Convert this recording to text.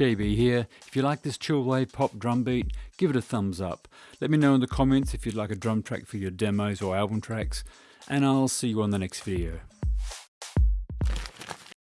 JB here. If you like this chillwave pop drum beat, give it a thumbs up. Let me know in the comments if you'd like a drum track for your demos or album tracks, and I'll see you on the next video.